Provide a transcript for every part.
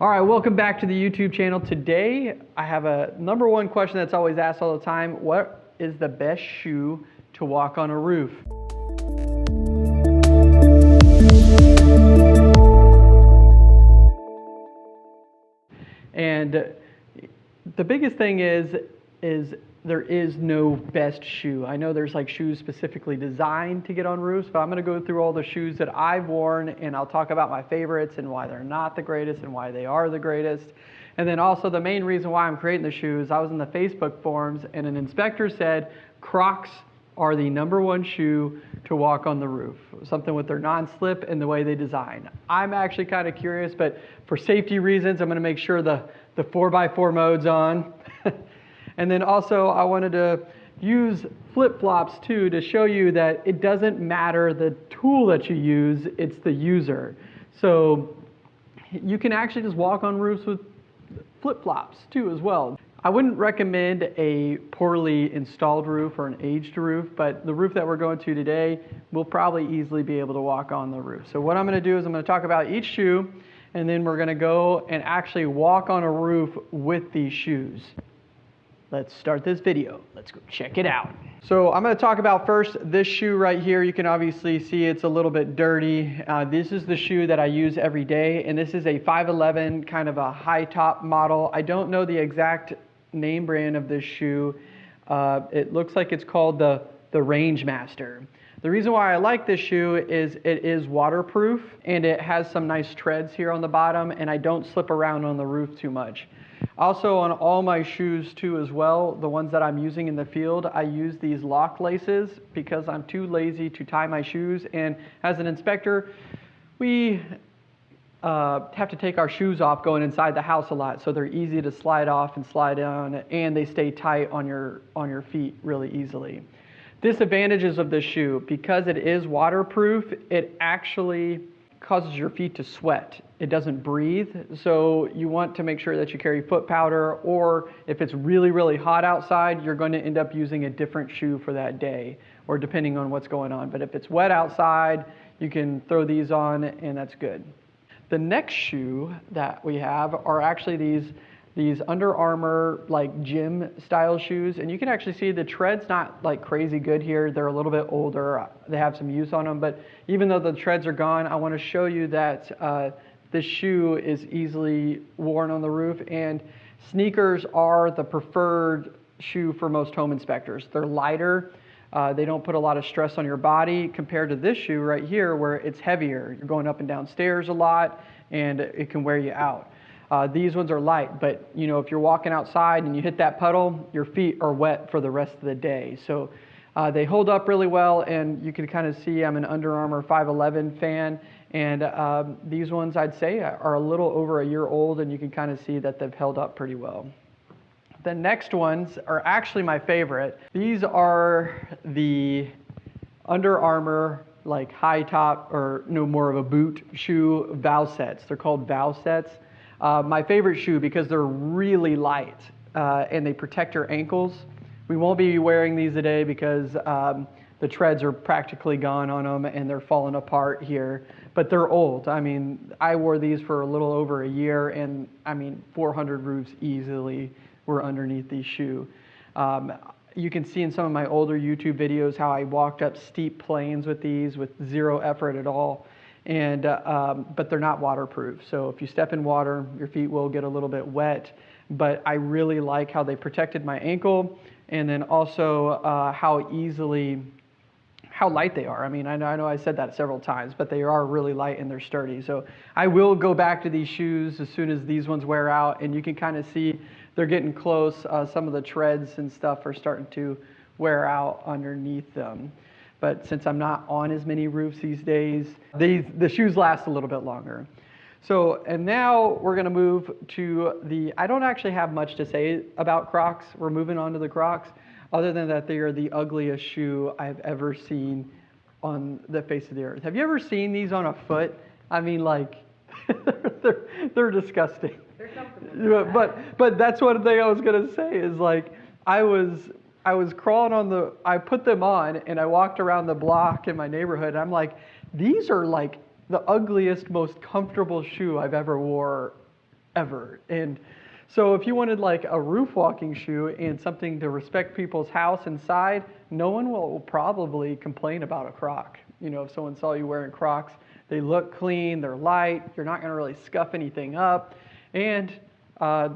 All right, welcome back to the YouTube channel. Today, I have a number one question that's always asked all the time. What is the best shoe to walk on a roof? And the biggest thing is, is there is no best shoe. I know there's like shoes specifically designed to get on roofs, but I'm gonna go through all the shoes that I've worn and I'll talk about my favorites and why they're not the greatest and why they are the greatest. And then also the main reason why I'm creating the shoes, I was in the Facebook forums and an inspector said Crocs are the number one shoe to walk on the roof. Something with their non-slip and the way they design. I'm actually kind of curious, but for safety reasons, I'm gonna make sure the, the 4x4 mode's on. And then also I wanted to use flip-flops too to show you that it doesn't matter the tool that you use, it's the user. So you can actually just walk on roofs with flip-flops too as well. I wouldn't recommend a poorly installed roof or an aged roof, but the roof that we're going to today, we'll probably easily be able to walk on the roof. So what I'm gonna do is I'm gonna talk about each shoe, and then we're gonna go and actually walk on a roof with these shoes. Let's start this video. Let's go check it out. So I'm going to talk about first this shoe right here. You can obviously see it's a little bit dirty. Uh, this is the shoe that I use every day, and this is a 511 kind of a high top model. I don't know the exact name brand of this shoe. Uh, it looks like it's called the, the Range Master. The reason why I like this shoe is it is waterproof and it has some nice treads here on the bottom and I don't slip around on the roof too much. Also on all my shoes too as well, the ones that I'm using in the field, I use these lock laces because I'm too lazy to tie my shoes. And as an inspector, we uh, have to take our shoes off going inside the house a lot. So they're easy to slide off and slide on and they stay tight on your, on your feet really easily. Disadvantages of this shoe, because it is waterproof, it actually causes your feet to sweat. It doesn't breathe, so you want to make sure that you carry foot powder, or if it's really, really hot outside, you're going to end up using a different shoe for that day, or depending on what's going on. But if it's wet outside, you can throw these on, and that's good. The next shoe that we have are actually these these Under Armour like gym style shoes and you can actually see the tread's not like crazy good here. They're a little bit older. They have some use on them but even though the treads are gone I want to show you that uh, this shoe is easily worn on the roof and sneakers are the preferred shoe for most home inspectors. They're lighter uh, they don't put a lot of stress on your body compared to this shoe right here where it's heavier. You're going up and down stairs a lot and it can wear you out uh, these ones are light, but you know, if you're walking outside and you hit that puddle, your feet are wet for the rest of the day. So uh, they hold up really well, and you can kind of see I'm an Under Armour 511 fan, and um, these ones I'd say are a little over a year old, and you can kind of see that they've held up pretty well. The next ones are actually my favorite. These are the Under Armour like high top or no more of a boot shoe Valsetz. They're called vow sets. Uh, my favorite shoe because they're really light uh, and they protect your ankles. We won't be wearing these today because um, the treads are practically gone on them and they're falling apart here. But they're old. I mean, I wore these for a little over a year and I mean, 400 roofs easily were underneath these shoe. Um, you can see in some of my older YouTube videos how I walked up steep plains with these with zero effort at all and uh, um, but they're not waterproof. So if you step in water, your feet will get a little bit wet. But I really like how they protected my ankle, and then also uh, how easily, how light they are. I mean, I know, I know I said that several times, but they are really light and they're sturdy. So I will go back to these shoes as soon as these ones wear out, and you can kind of see they're getting close. Uh, some of the treads and stuff are starting to wear out underneath them but since I'm not on as many roofs these days, these, the shoes last a little bit longer. So, and now we're gonna move to the, I don't actually have much to say about Crocs. We're moving on to the Crocs, other than that they are the ugliest shoe I've ever seen on the face of the earth. Have you ever seen these on a foot? I mean, like, they're, they're disgusting. They're comfortable. But, but that's one thing I was gonna say is like, I was I was crawling on the, I put them on and I walked around the block in my neighborhood. I'm like, these are like the ugliest, most comfortable shoe I've ever wore ever. And so if you wanted like a roof walking shoe and something to respect people's house inside, no one will probably complain about a Croc. You know, if someone saw you wearing Crocs, they look clean, they're light, you're not gonna really scuff anything up, and uh,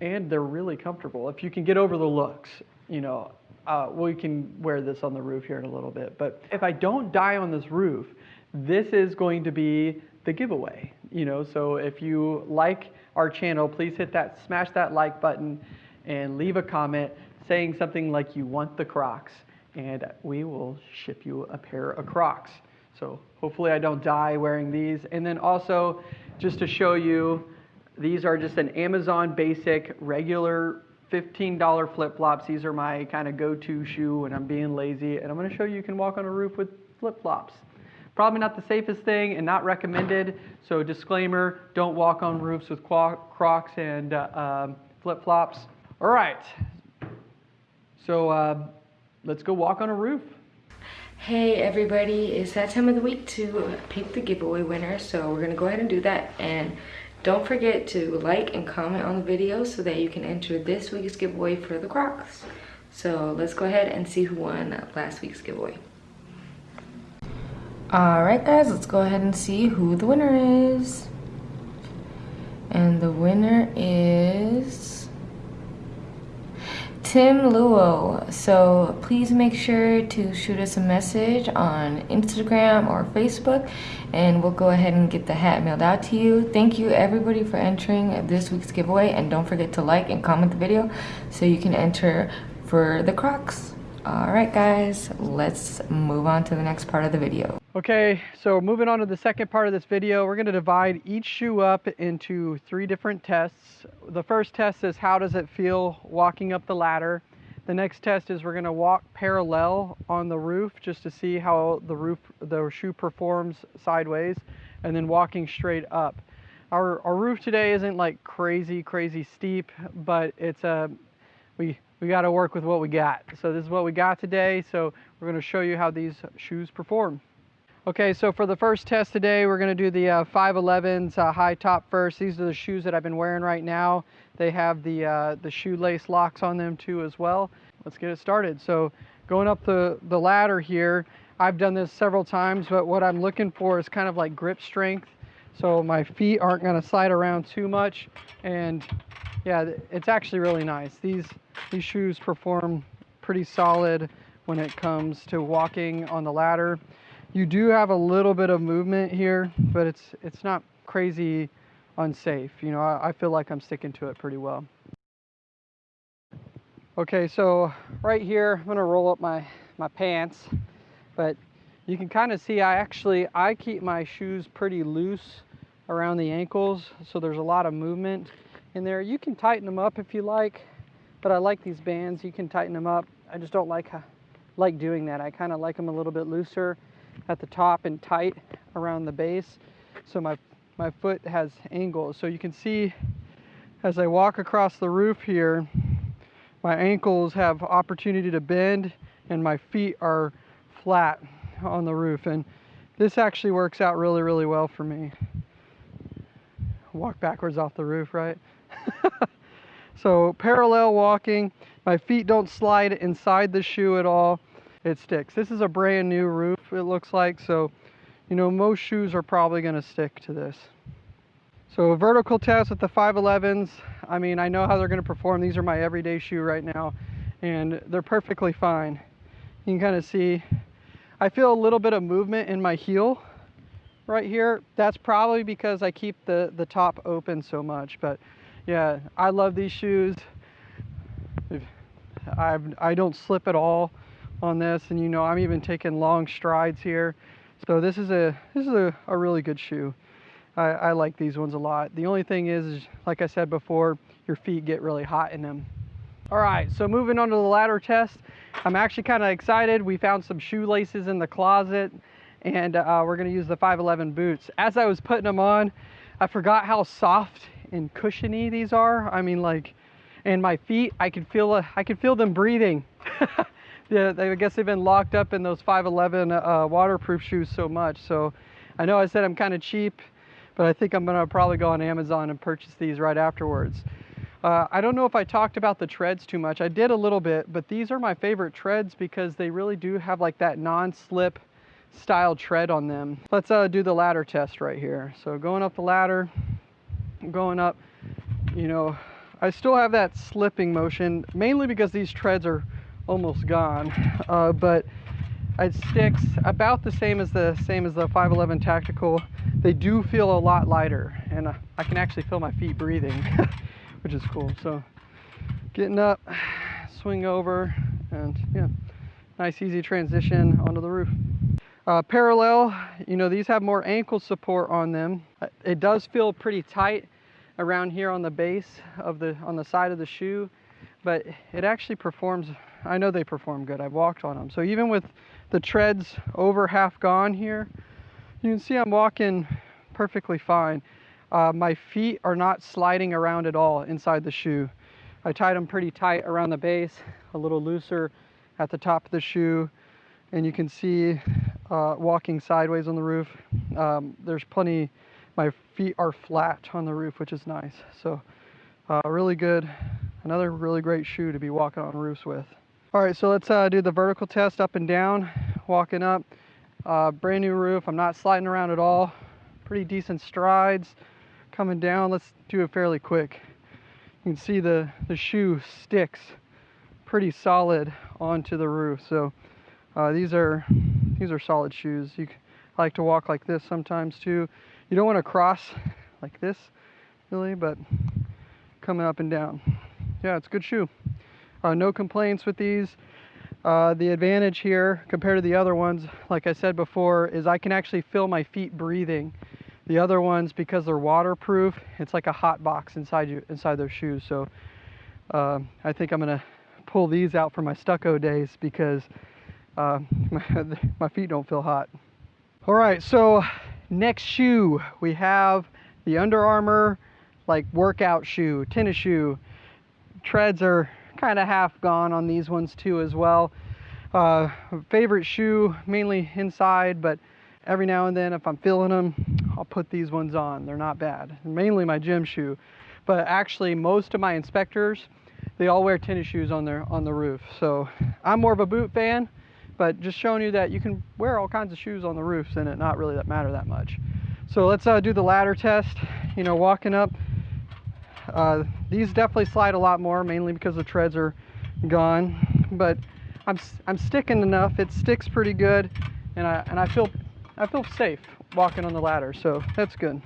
and they're really comfortable. If you can get over the looks, you know, uh, we can wear this on the roof here in a little bit. But if I don't die on this roof, this is going to be the giveaway. You know, so if you like our channel, please hit that, smash that like button and leave a comment saying something like you want the Crocs and we will ship you a pair of Crocs. So hopefully I don't die wearing these. And then also just to show you, these are just an Amazon basic regular $15 flip-flops. These are my kind of go-to shoe when I'm being lazy. And I'm gonna show you you can walk on a roof with flip-flops. Probably not the safest thing and not recommended. So disclaimer, don't walk on roofs with Crocs and uh, um, flip-flops. All right, so uh, let's go walk on a roof. Hey everybody, it's that time of the week to pick the giveaway winner. So we're gonna go ahead and do that. And don't forget to like and comment on the video so that you can enter this week's giveaway for the Crocs. So let's go ahead and see who won last week's giveaway. All right, guys, let's go ahead and see who the winner is. And the winner is Tim Luo. So please make sure to shoot us a message on Instagram or Facebook and we'll go ahead and get the hat mailed out to you. Thank you everybody for entering this week's giveaway and don't forget to like and comment the video so you can enter for the Crocs. All right, guys, let's move on to the next part of the video. Okay, so moving on to the second part of this video, we're gonna divide each shoe up into three different tests. The first test is how does it feel walking up the ladder? The next test is we're gonna walk parallel on the roof just to see how the roof, the shoe performs sideways, and then walking straight up. Our, our roof today isn't like crazy, crazy steep, but it's a, we, we gotta work with what we got. So this is what we got today, so we're gonna show you how these shoes perform. Okay, so for the first test today, we're gonna do the uh, 511s uh, high top first. These are the shoes that I've been wearing right now. They have the, uh, the shoelace locks on them too as well. Let's get it started. So going up the, the ladder here, I've done this several times, but what I'm looking for is kind of like grip strength. So my feet aren't gonna slide around too much. And yeah, it's actually really nice. These, these shoes perform pretty solid when it comes to walking on the ladder. You do have a little bit of movement here, but it's it's not crazy unsafe. You know, I, I feel like I'm sticking to it pretty well. Okay, so right here, I'm gonna roll up my, my pants, but you can kind of see I actually, I keep my shoes pretty loose around the ankles, so there's a lot of movement in there. You can tighten them up if you like, but I like these bands. You can tighten them up. I just don't like, uh, like doing that. I kind of like them a little bit looser at the top and tight around the base. So my, my foot has angles. So you can see as I walk across the roof here, my ankles have opportunity to bend and my feet are flat on the roof. And this actually works out really, really well for me. Walk backwards off the roof, right? so parallel walking, my feet don't slide inside the shoe at all it sticks. This is a brand new roof, it looks like, so, you know, most shoes are probably gonna stick to this. So vertical test with the 511s, I mean, I know how they're gonna perform. These are my everyday shoe right now, and they're perfectly fine. You can kind of see, I feel a little bit of movement in my heel right here. That's probably because I keep the, the top open so much, but yeah, I love these shoes. I've, I don't slip at all on this and you know I'm even taking long strides here so this is a this is a, a really good shoe I, I like these ones a lot the only thing is, is like I said before your feet get really hot in them all right so moving on to the ladder test. I'm actually kind of excited. We found some shoelaces in the closet and uh, we're to use the 511 boots. As I was putting them on I forgot how soft and cushiony these are. I mean like and my feet I could feel uh, I could feel them breathing. Yeah, they, I guess they've been locked up in those 511 uh, waterproof shoes so much. So I know I said I'm kind of cheap, but I think I'm gonna probably go on Amazon and purchase these right afterwards. Uh, I don't know if I talked about the treads too much. I did a little bit, but these are my favorite treads because they really do have like that non-slip style tread on them. Let's uh, do the ladder test right here. So going up the ladder, going up, you know, I still have that slipping motion, mainly because these treads are almost gone, uh, but it sticks about the same as the same as the 511 Tactical. They do feel a lot lighter, and I can actually feel my feet breathing, which is cool. So getting up, swing over, and yeah, nice easy transition onto the roof. Uh, parallel, you know, these have more ankle support on them. Uh, It does feel pretty tight around here on the base of the, on the side of the shoe, but it actually performs, I know they perform good. I've walked on them. So even with the treads over half gone here, you can see I'm walking perfectly fine. Uh, my feet are not sliding around at all inside the shoe. I tied them pretty tight around the base, a little looser at the top of the shoe, and you can see uh, walking sideways on the roof. Um, there's plenty, my feet are flat on the roof, which is nice. So, uh, really good. Another really great shoe to be walking on roofs with. All right, so let's uh, do the vertical test up and down. Walking up, uh, brand new roof. I'm not sliding around at all. Pretty decent strides. Coming down, let's do it fairly quick. You can see the, the shoe sticks pretty solid onto the roof. So uh, these are these are solid shoes. You I like to walk like this sometimes too. You don't want to cross like this really, but coming up and down. Yeah, it's a good shoe. Uh, no complaints with these. Uh, the advantage here compared to the other ones, like I said before, is I can actually feel my feet breathing. The other ones, because they're waterproof, it's like a hot box inside you inside those shoes. So uh, I think I'm gonna pull these out for my stucco days because uh, my, my feet don't feel hot. All right, so next shoe we have the Under Armour like workout shoe, tennis shoe. Treads are kind of half gone on these ones too as well. Uh, favorite shoe mainly inside, but every now and then if I'm feeling them, I'll put these ones on. They're not bad. Mainly my gym shoe, but actually most of my inspectors they all wear tennis shoes on their on the roof. So I'm more of a boot fan, but just showing you that you can wear all kinds of shoes on the roofs and it not really that matter that much. So let's uh, do the ladder test. You know, walking up, uh, these definitely slide a lot more, mainly because the treads are gone. But I'm I'm sticking enough. It sticks pretty good, and I and I feel I feel safe walking on the ladder. So that's good.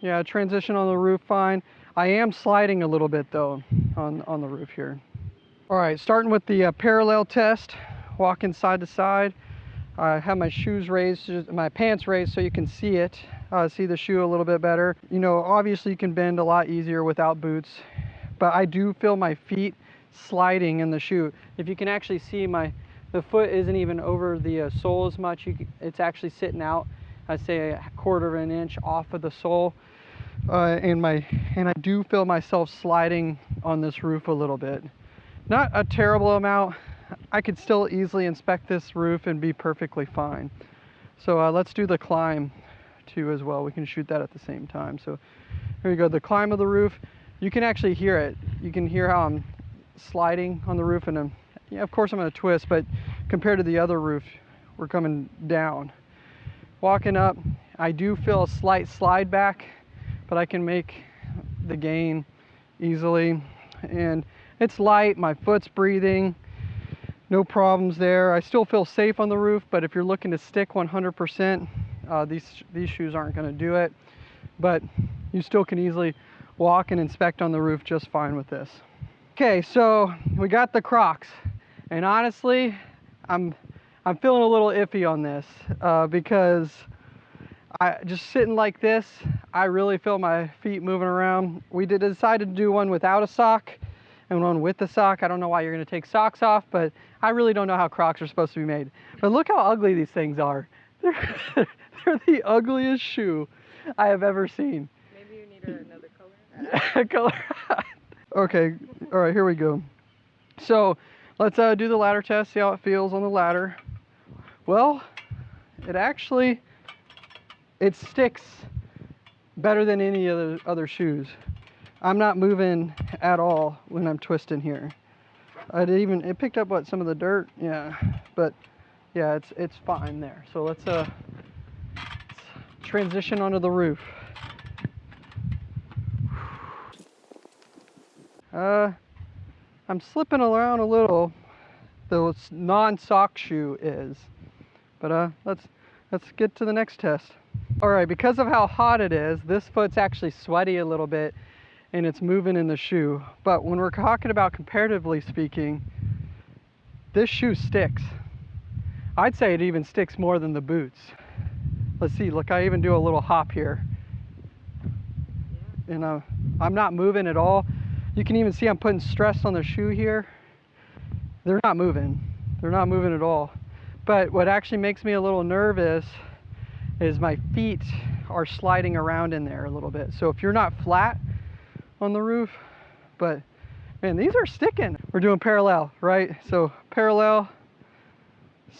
Yeah, transition on the roof fine. I am sliding a little bit though on on the roof here. All right, starting with the uh, parallel test, walking side to side. I have my shoes raised, my pants raised so you can see it, uh, see the shoe a little bit better. You know, obviously you can bend a lot easier without boots, but I do feel my feet sliding in the shoe. If you can actually see my, the foot isn't even over the uh, sole as much. You, c- it's actually sitting out, I'd say a quarter of an inch off of the sole. Uh, and my, and I do feel myself sliding on this roof a little bit. Not a terrible amount. I could still easily inspect this roof and be perfectly fine. So uh, let's do the climb too as well. We can shoot that at the same time. So here you go, the climb of the roof. You can actually hear it. You can hear how I'm sliding on the roof and I'm, yeah, of course I'm gonna twist, but compared to the other roof, we're coming down. Walking up, I do feel a slight slide back, but I can make the gain easily. And it's light, my foot's breathing, no problems there. I still feel safe on the roof, but if you're looking to stick 100%, uh, these, these shoes aren't gonna do it. But you still can easily walk and inspect on the roof just fine with this. Okay, so we got the Crocs, and honestly, I'm I'm feeling a little iffy on this uh, because I just sitting like this, I really feel my feet moving around. We did decide to do one without a sock and one with the sock. I don't know why you're gonna take socks off, but I really don't know how Crocs are supposed to be made. But look how ugly these things are. They're, they're the ugliest shoe I have ever seen. Maybe you need another color. color. okay, all right, here we go. So let's uh, do the ladder test, see how it feels on the ladder. Well, it actually it sticks better than any other other shoes. I'm not moving at all when I'm twisting here. I even it picked up what some of the dirt, yeah, but yeah, it's it's fine there. So let's uh let's transition onto the roof. Uh, I'm slipping around a little. The non-sock shoe is, but uh, let's let's get to the next test. All right, because of how hot it is, this foot's actually sweaty a little bit, and it's moving in the shoe. But when we're talking about comparatively speaking, this shoe sticks. I'd say it even sticks more than the boots. Let's see. Look, I even do a little hop here. You know, I'm not moving at all. You can even see I'm putting stress on the shoe here. They're not moving. They're not moving at all. But what actually makes me a little nervous is my feet are sliding around in there a little bit. So if you're not flat on the roof, but man, these are sticking. We're doing parallel, right? So parallel,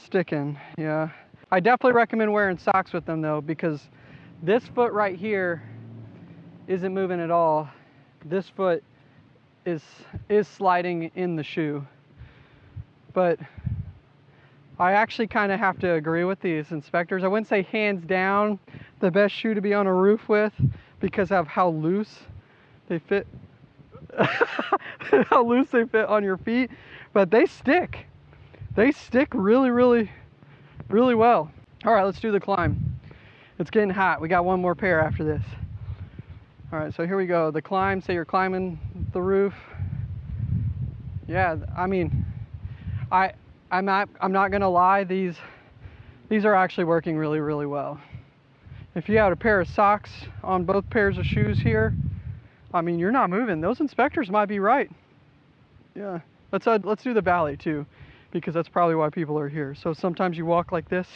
sticking, yeah. I definitely recommend wearing socks with them though, because this foot right here isn't moving at all. This foot is is sliding in the shoe. But I actually kind of have to agree with these inspectors. I wouldn't say hands down the best shoe to be on a roof with because of how loose they fit how loose they fit on your feet, but they stick. They stick really really really well. All right, let's do the climb. It's getting hot. We got one more pair after this. All right, so here we go. The climb, say you're climbing the roof. Yeah, I mean, I, I'm not, I'm not gonna lie, these, these are actually working really, really well. If you had a pair of socks on both pairs of shoes here, I mean, you're not moving. Those inspectors might be right. Yeah, let's, uh, let's do the valley too, because that's probably why people are here. So sometimes you walk like this,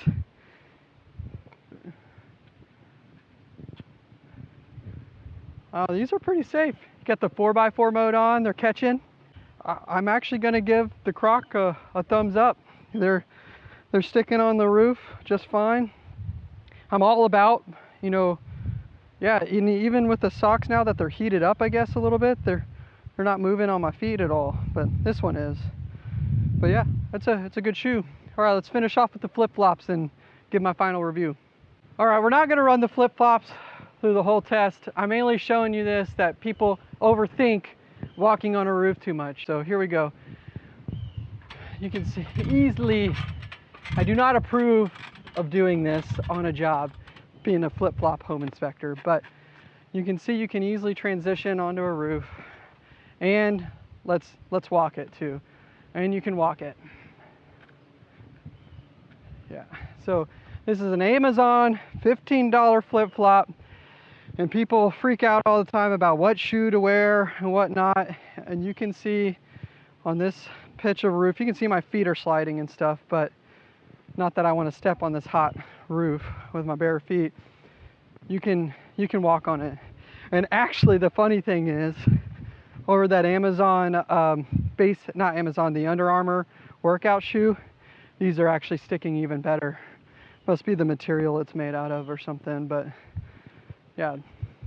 Uh, these are pretty safe. Got the 4x4 mode on, they're catching. I am actually gonna give the Croc a, a, thumbs up. They're, they're sticking on the roof just fine. I'm all about, you know, yeah, even with the socks now that they're heated up, I guess, a little bit, they're, they're not moving on my feet at all, but this one is. But yeah, it's a, it's a good shoe. All right, let's finish off with the flip-flops and give my final review. All right, we're not gonna run the flip-flops through the whole test. I'm mainly showing you this that people overthink walking on a roof too much. So here we go. You can see easily, I do not approve of doing this on a job, being a flip-flop home inspector, but you can see you can easily transition onto a roof and let's, let's walk it too. And you can walk it. Yeah, so this is an Amazon $15 flip-flop and people freak out all the time about what shoe to wear and whatnot. And you can see on this pitch of roof you can see my feet are sliding and stuff but not that I want to step on this hot roof with my bare feet. You can you can walk on it. And actually the funny thing is over that Amazon um, base not Amazon the Under Armour workout shoe these are actually sticking even better. Must be the material it's made out of or something but yeah,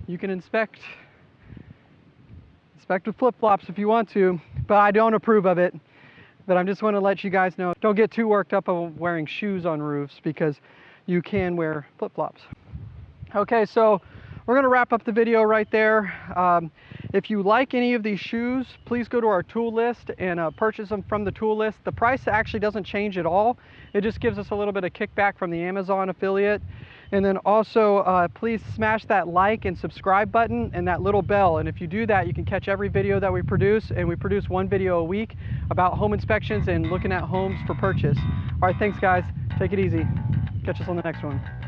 you can inspect inspect with flip-flops if you want to, but I don't approve of it. But I just want to let you guys know, don't get too worked up on wearing shoes on roofs because you can wear flip-flops. Okay, so we're going to wrap up the video right there. Um, if you like any of these shoes, please go to our tool list and uh, purchase them from the tool list. The price actually doesn't change at all. It just gives us a little bit of kickback from the Amazon affiliate. And then also, uh, please smash that like and subscribe button and that little bell. And if you do that, you can catch every video that we produce. And we produce one video a week about home inspections and looking at homes for purchase. All right, thanks guys. Take it easy. Catch us on the next one.